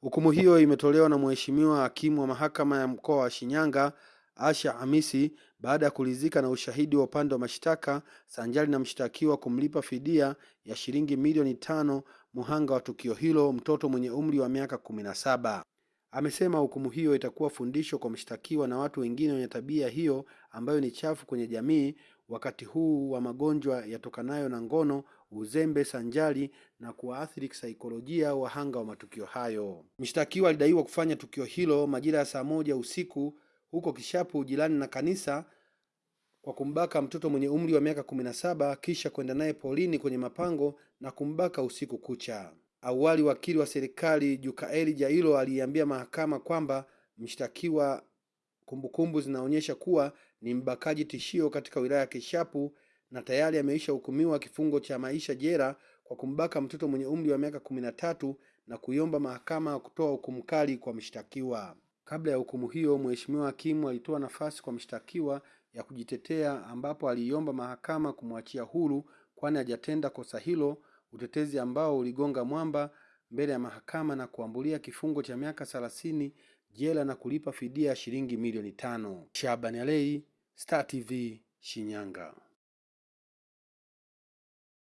Hukumu hiyo imetolewa na Mheshimiwa Hakimu wa Mahakama ya Mkoa wa Shinyanga Asha Hamisi baada ya kuridhika na ushahidi wa upande wa mashtaka sanjari na mshtakiwa kumlipa fidia ya shilingi milioni tano muhanga wa tukio hilo, mtoto mwenye umri wa miaka kumi na saba. Amesema hukumu hiyo itakuwa fundisho kwa mshtakiwa na watu wengine wenye tabia hiyo ambayo ni chafu kwenye jamii wakati huu wa magonjwa yatokanayo na ngono, uzembe sanjali na kuwaathiri kisaikolojia wahanga wa matukio hayo. Mshtakiwa alidaiwa kufanya tukio hilo majira ya saa moja usiku huko Kishapu jirani na kanisa kwa kumbaka mtoto mwenye umri wa miaka kumi na saba kisha kwenda naye polini kwenye mapango na kumbaka usiku kucha. Awali wakili wa serikali Jukaeli Jailo aliiambia mahakama kwamba mshtakiwa kumbukumbu zinaonyesha kuwa ni mbakaji tishio katika wilaya ya Kishapu na tayari ameisha hukumiwa kifungo cha maisha jela kwa kumbaka mtoto mwenye umri wa miaka kumi na tatu na kuiomba mahakama kutoa hukumu kali kwa mshtakiwa. Kabla ya hukumu hiyo, Mheshimiwa Hakimu alitoa nafasi kwa mshtakiwa ya kujitetea ambapo aliiomba mahakama kumwachia huru kwani hajatenda kosa hilo, utetezi ambao uligonga mwamba mbele ya mahakama na kuambulia kifungo cha miaka thelathini jela na kulipa fidia ya shilingi milioni tano. Shabani Alei, Star TV, Shinyanga.